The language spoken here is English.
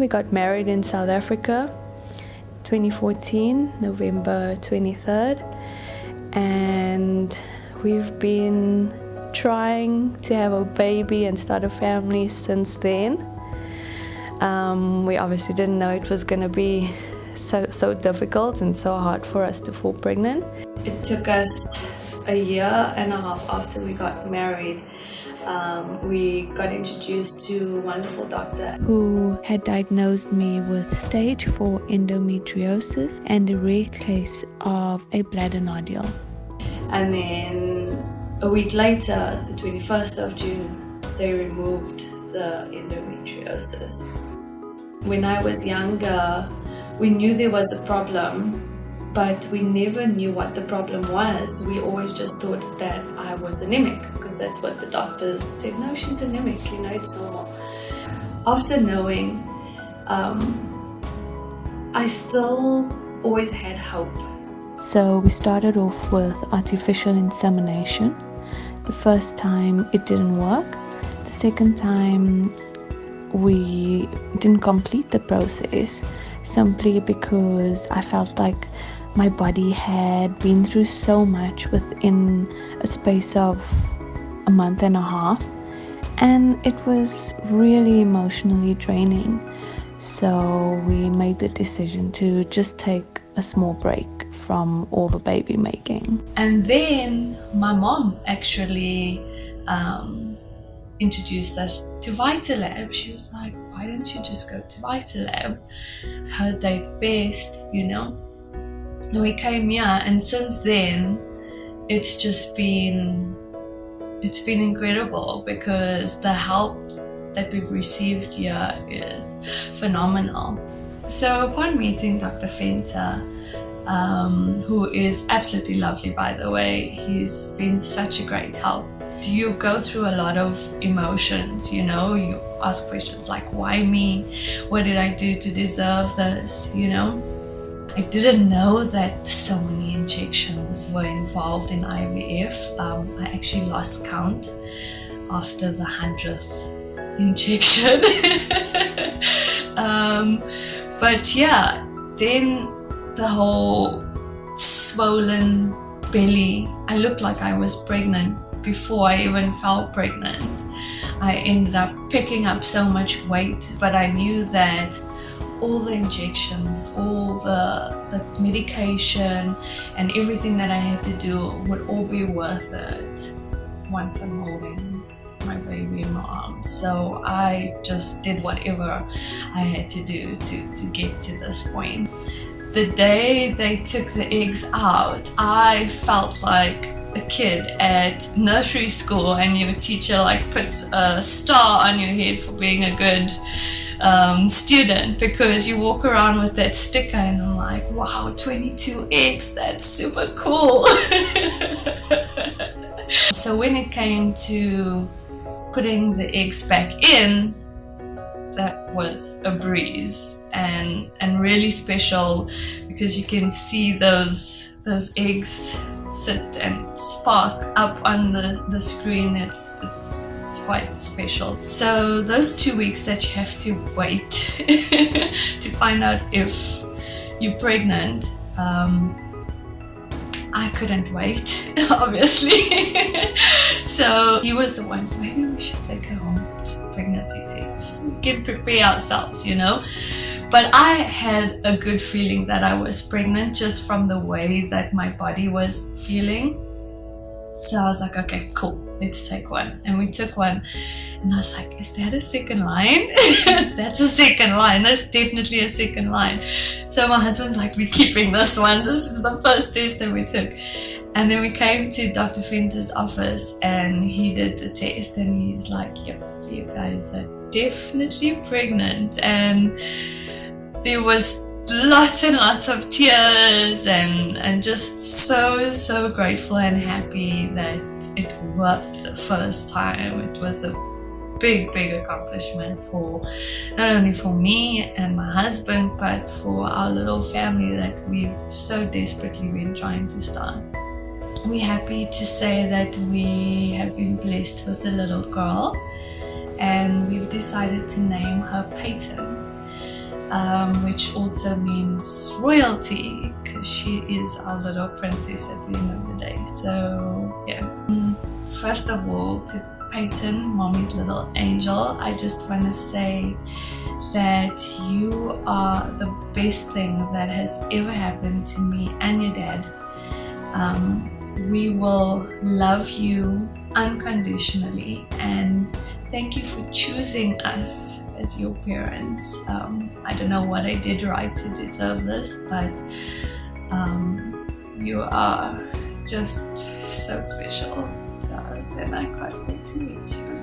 we got married in South Africa 2014, November 23rd, and we've been trying to have a baby and start a family since then. Um, we obviously didn't know it was going to be so, so difficult and so hard for us to fall pregnant. It took us a year and a half after we got married um, we got introduced to a wonderful doctor who had diagnosed me with stage 4 endometriosis and a rare case of a bladder nodule. And then a week later, the 21st of June, they removed the endometriosis. When I was younger, we knew there was a problem but we never knew what the problem was. We always just thought that I was anemic because that's what the doctors said. No, she's anemic, you know, it's normal. After knowing, um, I still always had hope. So we started off with artificial insemination. The first time it didn't work. The second time we didn't complete the process simply because I felt like my body had been through so much within a space of a month and a half and it was really emotionally draining so we made the decision to just take a small break from all the baby making and then my mom actually um, introduced us to Vitalab. She was like, why don't you just go to Vitalab? Heard they best, you know? We came here and since then it's just been it's been incredible because the help that we've received here is phenomenal. So upon meeting Dr. Venter, um, who is absolutely lovely by the way, he's been such a great help. You go through a lot of emotions, you know, you ask questions like why me? What did I do to deserve this, you know? I didn't know that so many injections were involved in IVF. Um, I actually lost count after the hundredth injection. um, but yeah, then the whole swollen belly, I looked like I was pregnant before I even felt pregnant. I ended up picking up so much weight, but I knew that all the injections, all the, the medication and everything that I had to do would all be worth it once I'm holding my baby in my arms. So I just did whatever I had to do to, to get to this point. The day they took the eggs out, I felt like a kid at nursery school and your teacher like puts a star on your head for being a good um, student because you walk around with that sticker and I'm like, wow, 22x, that's super cool. so when it came to putting the eggs back in, that was a breeze and and really special because you can see those those eggs sit and spark up on the, the screen. It's, it's, it's quite special. So those two weeks that you have to wait to find out if you're pregnant, um, I couldn't wait, obviously. so he was the one, maybe we should take her home, just pregnancy test, just get prepare ourselves, you know. But I had a good feeling that I was pregnant just from the way that my body was feeling. So I was like, okay, cool, let's take one. And we took one. And I was like, is that a second line? That's a second line. That's definitely a second line. So my husband's like, we're keeping this one. This is the first test that we took. And then we came to Dr. Venter's office and he did the test and he's like, yep, you guys are definitely pregnant. And there was lots and lots of tears and and just so so grateful and happy that it worked the first time. It was a big big accomplishment for not only for me and my husband but for our little family that we've so desperately been trying to start. We're happy to say that we have been blessed with a little girl and we've decided to name her Peyton um, which also means royalty because she is our little princess at the end of the day. So yeah. First of all, to Peyton, mommy's little angel, I just want to say that you are the best thing that has ever happened to me and your dad. Um, we will love you unconditionally and thank you for choosing us as your parents. Um, I don't know what I did right to deserve this, but um, you are just so special to us and I can't wait to meet you.